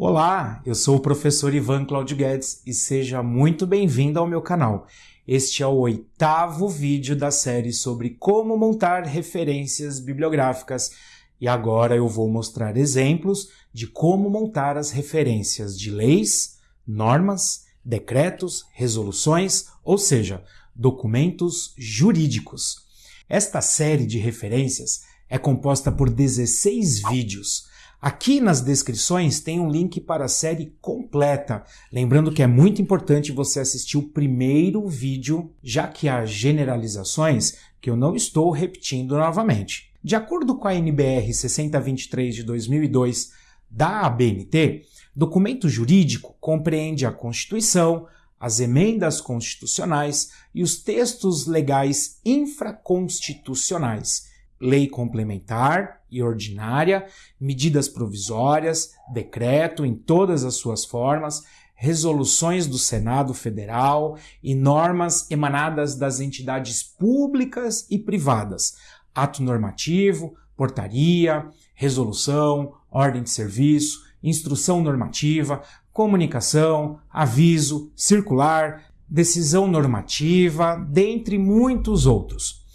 Olá, eu sou o professor Ivan Claudio Guedes e seja muito bem-vindo ao meu canal. Este é o oitavo vídeo da série sobre como montar referências bibliográficas e agora eu vou mostrar exemplos de como montar as referências de leis, normas, decretos, resoluções, ou seja, documentos jurídicos. Esta série de referências é composta por 16 vídeos. Aqui nas descrições tem um link para a série completa. Lembrando que é muito importante você assistir o primeiro vídeo, já que há generalizações que eu não estou repetindo novamente. De acordo com a NBR 6023 de 2002 da ABNT, documento jurídico compreende a Constituição, as emendas constitucionais e os textos legais infraconstitucionais, lei complementar e ordinária, medidas provisórias, decreto em todas as suas formas, resoluções do Senado Federal e normas emanadas das entidades públicas e privadas, ato normativo, portaria, resolução, ordem de serviço, instrução normativa, comunicação, aviso, circular, decisão normativa, dentre muitos outros.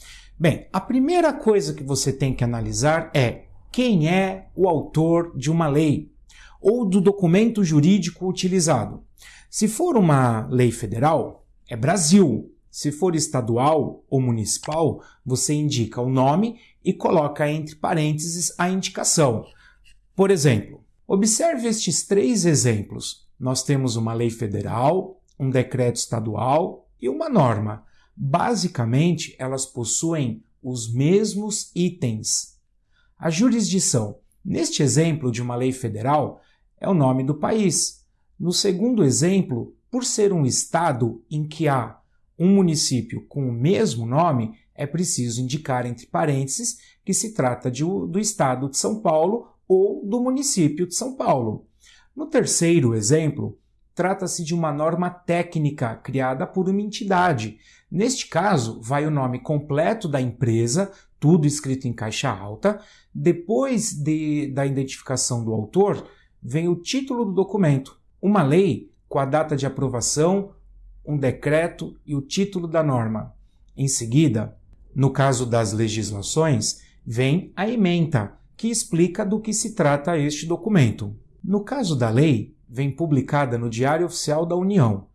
Bem, a primeira coisa que você tem que analisar é quem é o autor de uma lei ou do documento jurídico utilizado. Se for uma lei federal, é Brasil. Se for estadual ou municipal, você indica o nome e coloca entre parênteses a indicação. Por exemplo, observe estes três exemplos. Nós temos uma lei federal, um decreto estadual e uma norma. Basicamente, elas possuem os mesmos itens. A jurisdição, neste exemplo de uma lei federal, é o nome do país. No segundo exemplo, por ser um estado em que há um município com o mesmo nome, é preciso indicar entre parênteses que se trata de, do estado de São Paulo ou do município de São Paulo. No terceiro exemplo, trata-se de uma norma técnica criada por uma entidade. Neste caso, vai o nome completo da empresa, tudo escrito em caixa alta. Depois de, da identificação do autor, vem o título do documento, uma lei com a data de aprovação, um decreto e o título da norma. Em seguida, no caso das legislações, vem a ementa, que explica do que se trata este documento. No caso da lei, vem publicada no Diário Oficial da União,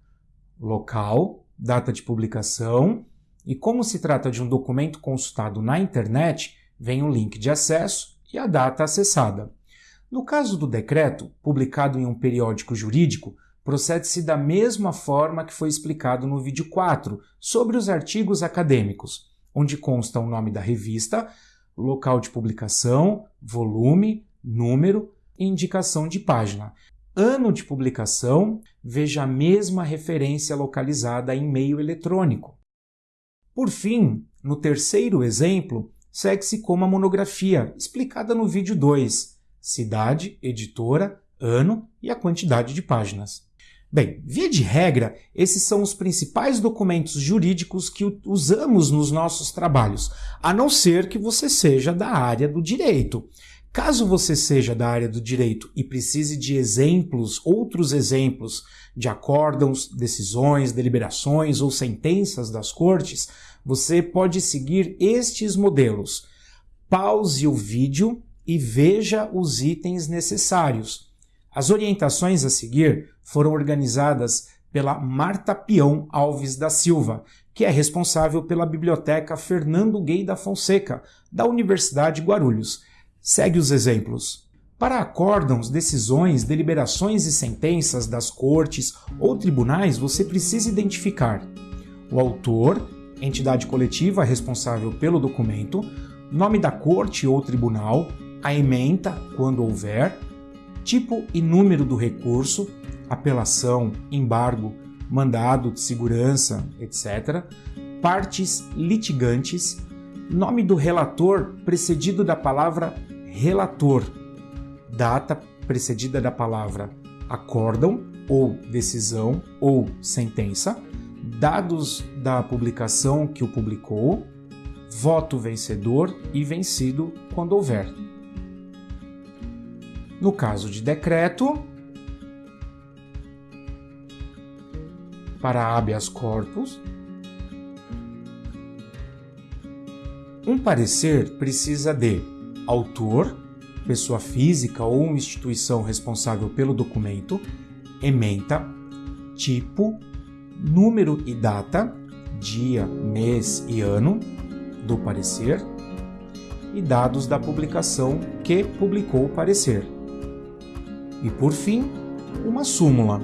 local, data de publicação, e como se trata de um documento consultado na internet, vem o link de acesso e a data acessada. No caso do decreto, publicado em um periódico jurídico, procede-se da mesma forma que foi explicado no vídeo 4 sobre os artigos acadêmicos, onde consta o nome da revista, local de publicação, volume, número e indicação de página. Ano de publicação, veja a mesma referência localizada em meio eletrônico. Por fim, no terceiro exemplo, segue-se como a monografia, explicada no vídeo 2, cidade, editora, ano e a quantidade de páginas. Bem, via de regra, esses são os principais documentos jurídicos que usamos nos nossos trabalhos, a não ser que você seja da área do direito. Caso você seja da área do direito e precise de exemplos, outros exemplos de acórdãos, decisões, deliberações ou sentenças das cortes, você pode seguir estes modelos. Pause o vídeo e veja os itens necessários. As orientações a seguir foram organizadas pela Marta Pião Alves da Silva, que é responsável pela Biblioteca Fernando Gay da Fonseca, da Universidade Guarulhos. Segue os exemplos. Para acórdãos, decisões, deliberações e sentenças das cortes ou tribunais, você precisa identificar o autor, entidade coletiva responsável pelo documento, nome da corte ou tribunal, a ementa, quando houver, tipo e número do recurso, apelação, embargo, mandado de segurança, etc., partes litigantes, nome do relator precedido da palavra relator, data precedida da palavra acórdão ou decisão ou sentença, dados da publicação que o publicou, voto vencedor e vencido quando houver. No caso de decreto, para habeas corpus, um parecer precisa de autor, pessoa física ou instituição responsável pelo documento, ementa, tipo, número e data, dia, mês e ano do parecer e dados da publicação que publicou o parecer. E por fim, uma súmula.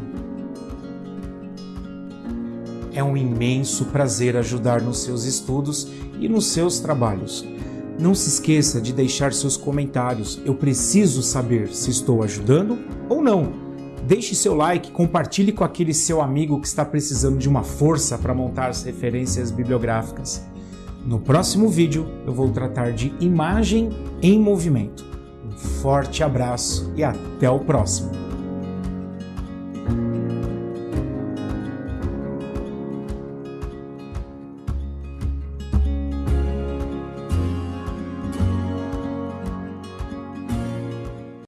É um imenso prazer ajudar nos seus estudos e nos seus trabalhos. Não se esqueça de deixar seus comentários. Eu preciso saber se estou ajudando ou não. Deixe seu like, compartilhe com aquele seu amigo que está precisando de uma força para montar as referências bibliográficas. No próximo vídeo eu vou tratar de imagem em movimento. Um forte abraço e até o próximo!